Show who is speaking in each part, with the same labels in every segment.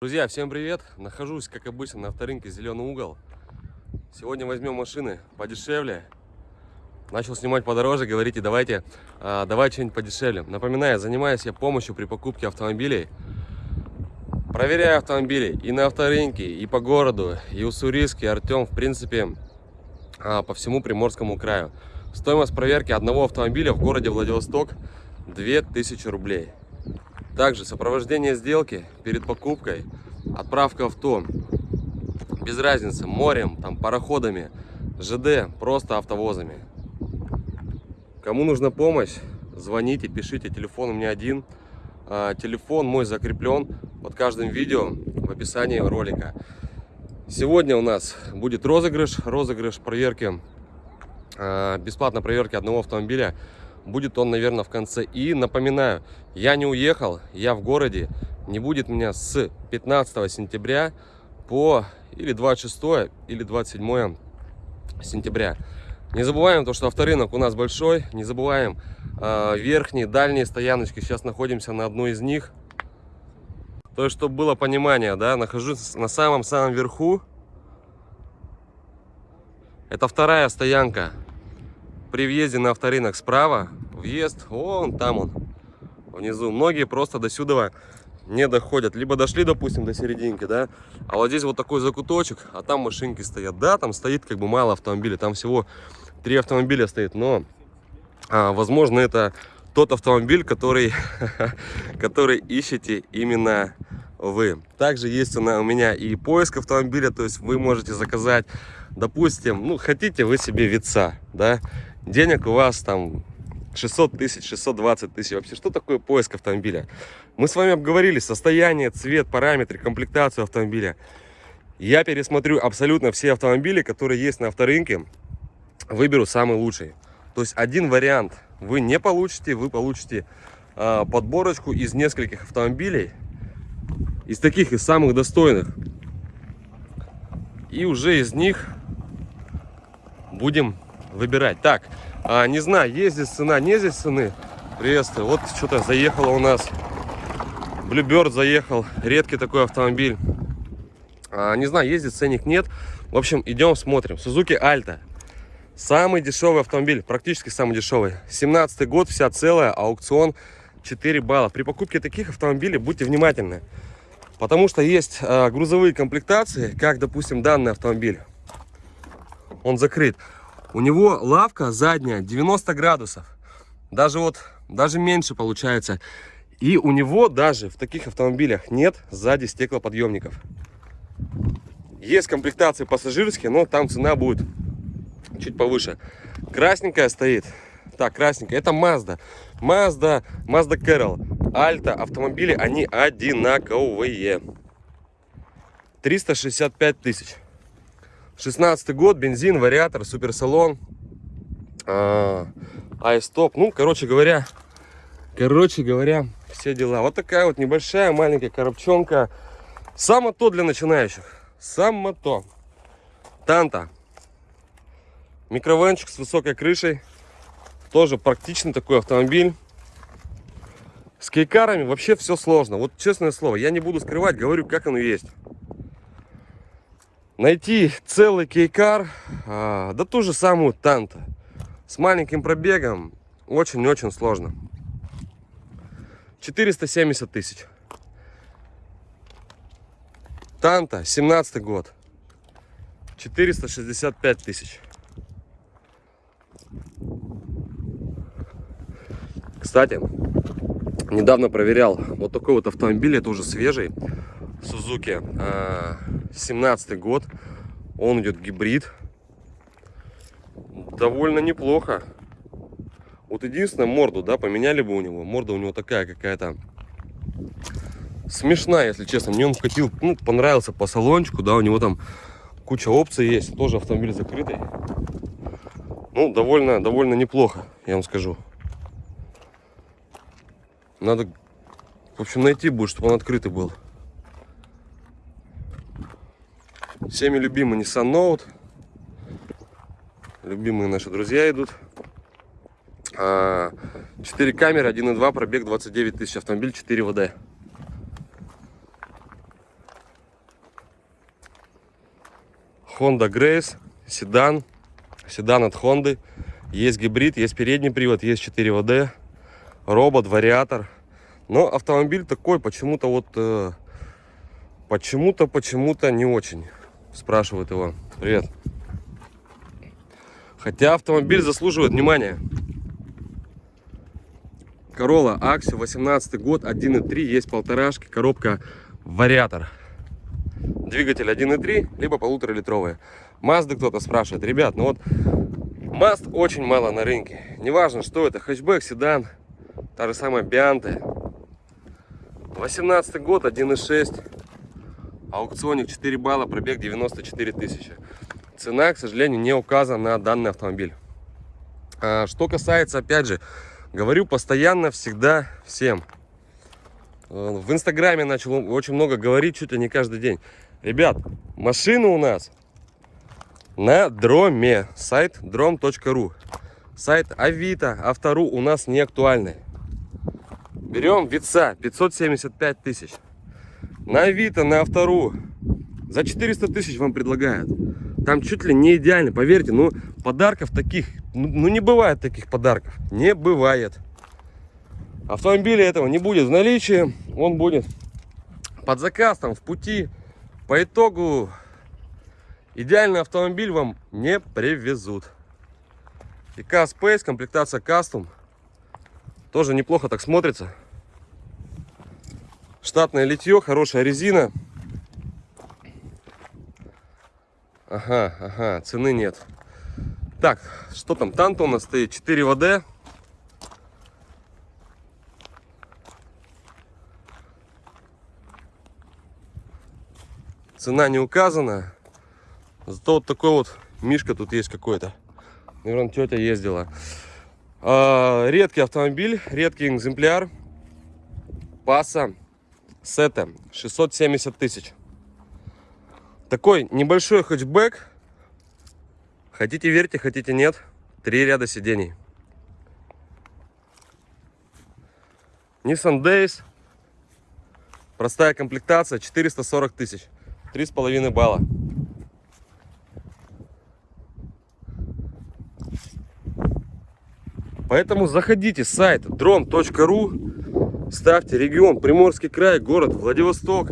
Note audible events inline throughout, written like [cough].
Speaker 1: Друзья, всем привет! Нахожусь, как обычно, на авторынке «Зеленый угол». Сегодня возьмем машины подешевле. Начал снимать подороже, говорите, давайте, а, давай что-нибудь подешевле. Напоминаю, занимаюсь я помощью при покупке автомобилей. Проверяю автомобили и на авторынке, и по городу, и у Сурийске, Артем, в принципе, а, по всему Приморскому краю. Стоимость проверки одного автомобиля в городе Владивосток 2000 рублей. Также сопровождение сделки перед покупкой, отправка авто, без разницы, морем, там, пароходами, ЖД, просто автовозами. Кому нужна помощь, звоните, пишите, телефон у меня один. А, телефон мой закреплен под каждым видео в описании ролика. Сегодня у нас будет розыгрыш, розыгрыш проверки, а, бесплатной проверки одного автомобиля Будет он, наверное, в конце. И напоминаю, я не уехал, я в городе. Не будет меня с 15 сентября по или 26 или 27 сентября. Не забываем то, что авторынок у нас большой. Не забываем э, верхние, дальние стояночки. Сейчас находимся на одной из них. То есть, чтобы было понимание, да, нахожусь на самом-самом верху. Это вторая стоянка при въезде на авторынок справа, въезд, вон там он, внизу. Многие просто до сюда не доходят. Либо дошли, допустим, до серединки, да, а вот здесь вот такой закуточек, а там машинки стоят. Да, там стоит как бы мало автомобилей, там всего три автомобиля стоит, но, а, возможно, это тот автомобиль, который, [laughs] который ищете именно вы. Также есть у меня и поиск автомобиля, то есть вы можете заказать, допустим, ну, хотите вы себе вица, да, денег у вас там 600 тысяч, 620 тысяч. Вообще, что такое поиск автомобиля? Мы с вами обговорили состояние, цвет, параметры, комплектацию автомобиля. Я пересмотрю абсолютно все автомобили, которые есть на авторынке. Выберу самый лучший. То есть один вариант вы не получите, вы получите э, подборочку из нескольких автомобилей. Из таких, из самых достойных. И уже из них будем выбирать. Так, а, не знаю, есть здесь цена, не здесь цены. Приветствую. Вот что-то заехало у нас. Bluebird заехал. Редкий такой автомобиль. А, не знаю, здесь ценник, нет. В общем, идем смотрим. Suzuki Alta. Самый дешевый автомобиль, практически самый дешевый. 17 год, вся целая, аукцион 4 балла. При покупке таких автомобилей будьте внимательны. Потому что есть э, грузовые комплектации, как, допустим, данный автомобиль. Он закрыт. У него лавка задняя 90 градусов. Даже вот, даже меньше получается. И у него даже в таких автомобилях нет сзади стеклоподъемников. Есть комплектации пассажирские, но там цена будет чуть повыше. Красненькая стоит. Так, красненькая. Это Mazda. Mazda, Mazda Carol, Alta. Автомобили, они одинаковые. 365 тысяч. 16 год, бензин, вариатор, суперсалон, а, айстоп. Ну, короче говоря, короче говоря, все дела. Вот такая вот небольшая маленькая коробчонка. Само то для начинающих. Само то. Танта. Микровенчик с высокой крышей. Тоже практичный такой автомобиль. С кейкарами вообще все сложно. Вот честное слово, я не буду скрывать, говорю, как оно есть. Найти целый кейкар, а, да ту же самую Танта, с маленьким пробегом, очень-очень сложно. 470 тысяч. Танта, 17 год. 465 тысяч. Кстати, недавно проверял вот такой вот автомобиль, это уже свежий. Suzuki 17 а, год. Он идет гибрид. Довольно неплохо. Вот единственное, морду, да, поменяли бы у него. Морда у него такая какая-то смешная, если честно. Мне он вкатил, ну, понравился по салончику, да, у него там куча опций есть. Тоже автомобиль закрытый. Ну, довольно, довольно неплохо, я вам скажу. Надо, в общем, найти будет, чтобы он открытый был. Всеми любимый Nissan Note. Любимые наши друзья идут. А, 4 камеры, 1.2, пробег 29 тысяч, автомобиль 4 ВД. Honda Grace, седан, седан от Honda. Есть гибрид, есть передний привод, есть 4 ВД, робот, вариатор. Но автомобиль такой почему-то вот, э, почему-то, почему-то не очень спрашивает его. Привет. Хотя автомобиль заслуживает внимания. Corolla Axio, 18 год, 1.3, есть полторашки, коробка вариатор. Двигатель 1.3, либо полуторалитровые. Mazda кто-то спрашивает. Ребят, ну вот Мазд очень мало на рынке. Неважно, что это, хэтчбэк, седан, та же самая Бианте. 18 год, 1.6, аукционик 4 балла, пробег 94 тысячи. Цена, к сожалению, не указана на данный автомобиль. А, что касается, опять же, говорю постоянно, всегда, всем. Э, в инстаграме начал очень много говорить, чуть ли не каждый день. Ребят, машина у нас на дроме. Сайт дром.ру. Сайт Авито, Автору у нас не актуальный. Берем вица 575 тысяч. На Авито, на Автору за 400 тысяч вам предлагают. Там чуть ли не идеально, поверьте. Ну, подарков таких, ну, ну не бывает таких подарков. Не бывает. Автомобиля этого не будет в наличии. Он будет под заказ, там, в пути. По итогу Идеальный автомобиль вам не привезут. ИК Space, комплектация Custom. Тоже неплохо так смотрится. Штатное литье, хорошая резина. Ага, ага, цены нет. Так, что там? Танто у нас стоит 4 ВД. Цена не указана. Зато вот такой вот мишка тут есть какой-то. Наверное, тетя ездила. А, редкий автомобиль, редкий экземпляр. Паса Сета 670 тысяч. Такой небольшой хэтчбэк. Хотите верьте, хотите нет. Три ряда сидений. Nissan Days. Простая комплектация 440 тысяч. Три с половиной балла. Поэтому заходите, сайт drone.ru, ставьте регион Приморский край, город Владивосток.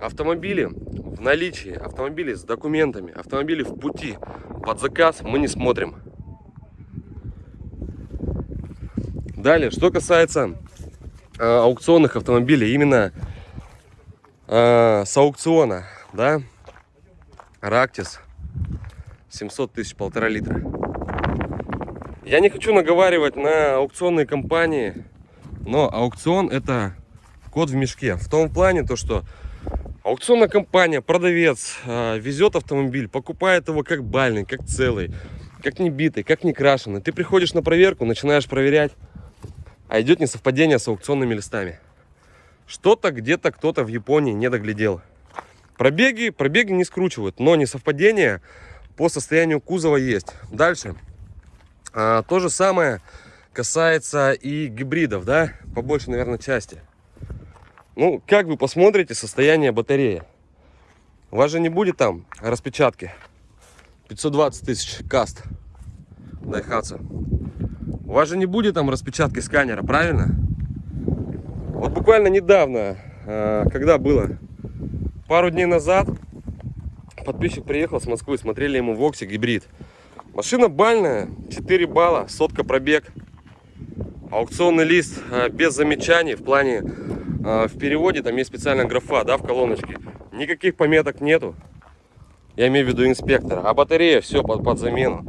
Speaker 1: Автомобили в наличии, автомобили с документами, автомобили в пути. Под заказ мы не смотрим. Далее, что касается э, аукционных автомобилей, именно э, с аукциона, да, Рактис 700 тысяч, полтора литра. Я не хочу наговаривать на аукционные компании, но аукцион это код в мешке. В том плане, то что аукционная компания, продавец э, везет автомобиль, покупает его как бальный, как целый, как не битый, как не крашеный. Ты приходишь на проверку, начинаешь проверять, а идет несовпадение с аукционными листами. Что-то где-то кто-то в Японии не доглядел. Пробеги, пробеги не скручивают, но несовпадение по состоянию кузова есть. Дальше. А, то же самое касается и гибридов, да, по большей, наверное, части. Ну, как вы посмотрите состояние батареи. У вас же не будет там распечатки. 520 тысяч каст Дайхатсу. У вас же не будет там распечатки сканера, правильно? Вот буквально недавно, а, когда было, пару дней назад, подписчик приехал с Москвы, смотрели ему Вокси гибрид. Машина бальная, 4 балла, сотка пробег. Аукционный лист э, без замечаний в плане, э, в переводе там есть специальная графа, да, в колоночке. Никаких пометок нету. Я имею в виду инспектора. А батарея все под, под замену.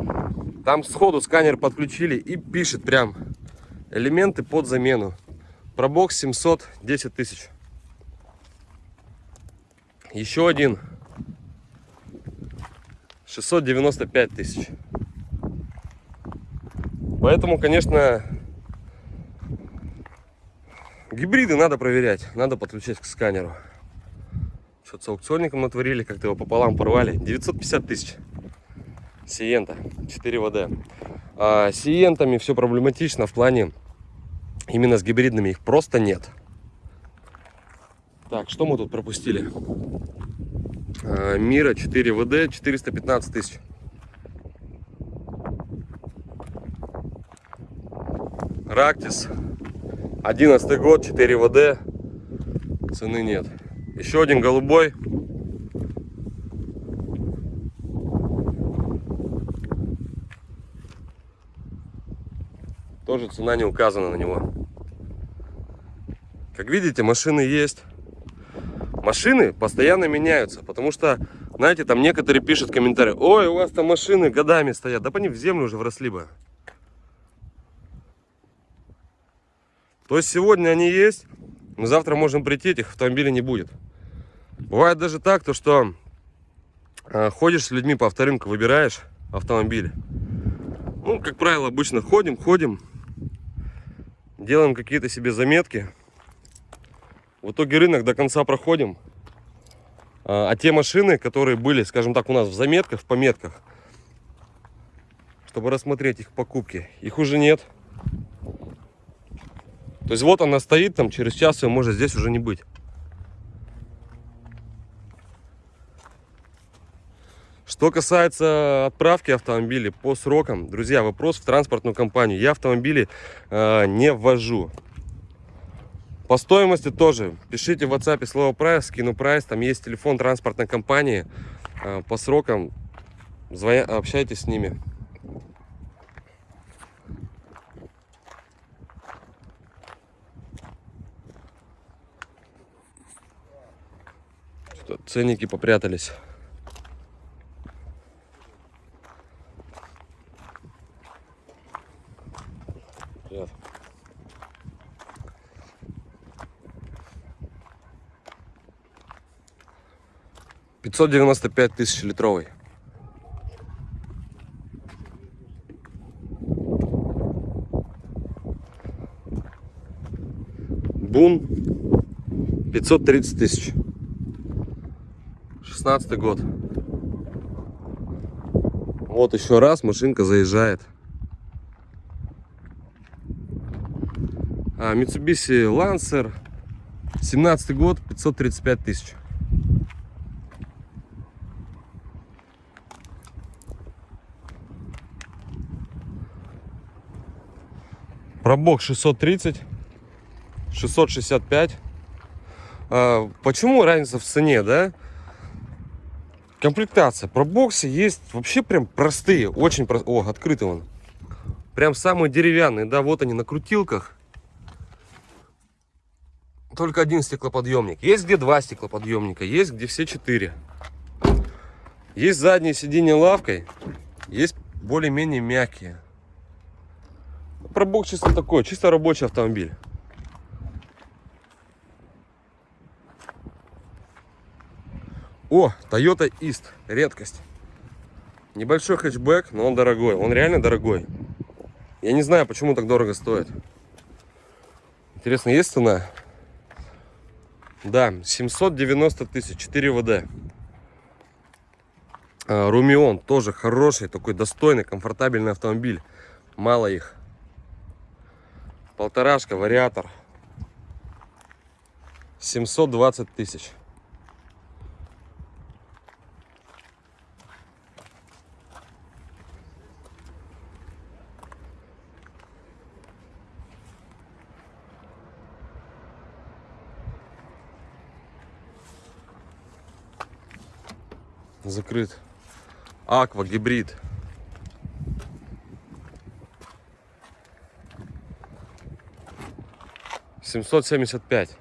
Speaker 1: Там сходу сканер подключили и пишет прям элементы под замену. Пробок 710 тысяч. Еще один 695 тысяч. Поэтому, конечно, гибриды надо проверять, надо подключать к сканеру. Что-то с аукционником натворили, как-то его пополам порвали. 950 тысяч. Сиента, 4 ВД. А, сиентами все проблематично в плане именно с гибридными. Их просто нет. Так, что мы тут пропустили? Э, Мира 4 ВД 415 тысяч. Рактис 11 год 4 ВД. Цены нет. Еще один голубой. Тоже цена не указана на него. Как видите машины есть. Машины постоянно меняются потому что знаете там некоторые пишут комментарии. Ой у вас там машины годами стоят да по ним в землю уже вросли бы То есть сегодня они есть, но завтра можем прийти, этих автомобилей не будет. Бывает даже так, то что э, ходишь с людьми по авторынку, выбираешь автомобиль. Ну, как правило, обычно ходим, ходим, делаем какие-то себе заметки. В итоге рынок до конца проходим. А, а те машины, которые были, скажем так, у нас в заметках, в пометках, чтобы рассмотреть их покупки, их уже нет. То есть вот она стоит, там через час ее может здесь уже не быть. Что касается отправки автомобилей по срокам, друзья, вопрос в транспортную компанию. Я автомобили э, не ввожу. По стоимости тоже. Пишите в WhatsApp слово прайс, скину прайс. Там есть телефон транспортной компании. Э, по срокам звоня, общайтесь с ними. Ценники попрятались. Привет. Пятьсот девяносто пять тысяч литровый. Бун 530 тысяч. 16 год. Вот еще раз машинка заезжает. А, Mitsubishi Lancer. 17 год, 535 тысяч. Пробок 630, 665. А, почему разница в цене, да? Комплектация. Про боксы есть вообще прям простые. Очень простые. О, открытый он. Прям самые деревянные. Да, вот они на крутилках. Только один стеклоподъемник. Есть где два стеклоподъемника. Есть где все четыре. Есть задние сиденья лавкой. Есть более-менее мягкие. Пробок чисто такой. Чисто рабочий автомобиль. О, Toyota East, редкость. Небольшой хэтчбэк, но он дорогой. Он реально дорогой. Я не знаю, почему так дорого стоит. Интересно, есть цена? Да, 790 тысяч, 4 ВД. А, Румион тоже хороший, такой достойный, комфортабельный автомобиль. Мало их. Полторашка, вариатор. 720 тысяч. Закрыт. Аква гибрид. Семьсот семьдесят пять.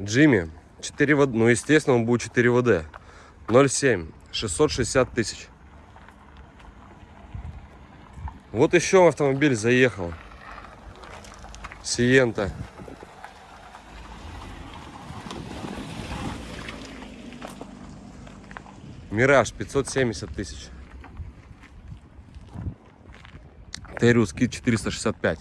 Speaker 1: Джимми. 4 ВД. Ну, естественно, он будет 4 ВД. 0,7. 660 тысяч. Вот еще автомобиль заехал. Сиента. Мираж 570 тысяч. Териус Кит 465.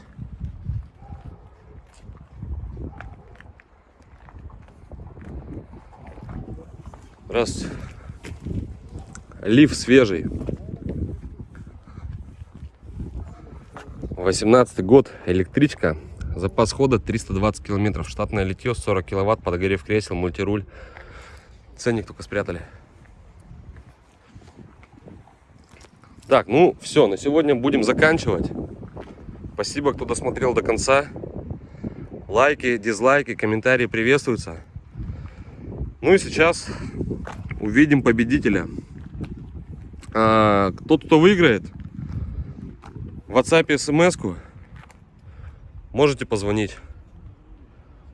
Speaker 1: Раз. Лиф свежий. 18 год. Электричка. Запас хода 320 километров. Штатное литье 40 киловатт. Подогрев кресел. Мультируль. Ценник только спрятали. Так, ну все, на сегодня будем заканчивать. Спасибо, кто досмотрел до конца. Лайки, дизлайки, комментарии приветствуются. Ну и сейчас увидим победителя. А, тот, кто выиграет, в WhatsApp смс-ку можете позвонить.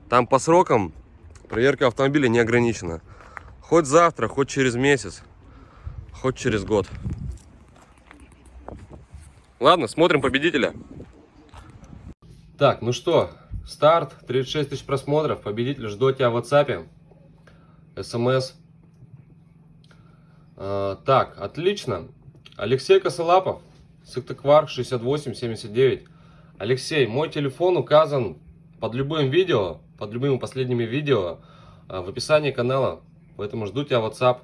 Speaker 1: Там по срокам проверка автомобиля не ограничена. Хоть завтра, хоть через месяц, хоть через год. Ладно, смотрим победителя. Так, ну что, старт, 36 тысяч просмотров, победитель, жду тебя в WhatsApp, смс. А, так, отлично. Алексей Косолапов, Сыктывкар 6879. Алексей, мой телефон указан под любым видео, под любыми последними видео а, в описании канала. Поэтому жду тебя в WhatsApp.